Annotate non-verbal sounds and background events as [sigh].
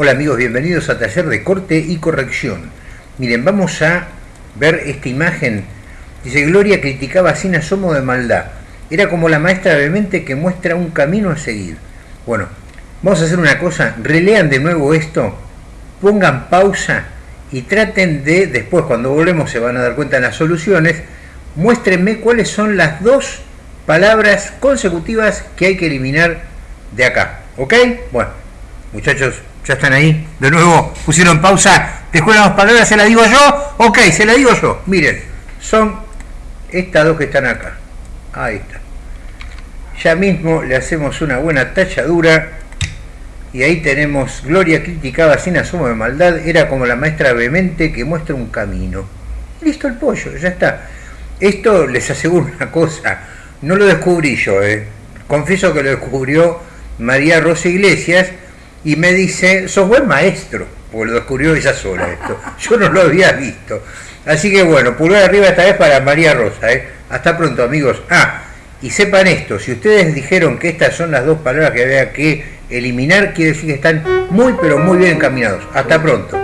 Hola amigos, bienvenidos a Taller de Corte y Corrección. Miren, vamos a ver esta imagen. Dice, Gloria criticaba sin asomo de maldad. Era como la maestra de mente que muestra un camino a seguir. Bueno, vamos a hacer una cosa, relean de nuevo esto, pongan pausa y traten de, después cuando volvemos se van a dar cuenta de las soluciones, muéstrenme cuáles son las dos palabras consecutivas que hay que eliminar de acá. ¿Ok? Bueno, muchachos, ya están ahí. De nuevo pusieron pausa. Después las palabras se las digo yo. Ok, se las digo yo. Miren, son estas dos que están acá. Ahí está. Ya mismo le hacemos una buena tachadura. Y ahí tenemos, Gloria criticaba sin asomo de maldad, era como la maestra vehemente que muestra un camino. Listo el pollo, ya está. Esto les aseguro una cosa, no lo descubrí yo, eh. confieso que lo descubrió María Rosa Iglesias, y me dice, sos buen maestro, porque lo descubrió ella sola esto. [laughs] Yo no lo había visto. Así que bueno, pulgar arriba esta vez para María Rosa. ¿eh? Hasta pronto amigos. Ah, y sepan esto, si ustedes dijeron que estas son las dos palabras que había que eliminar, quiere decir que están muy pero muy bien encaminados. Hasta pronto.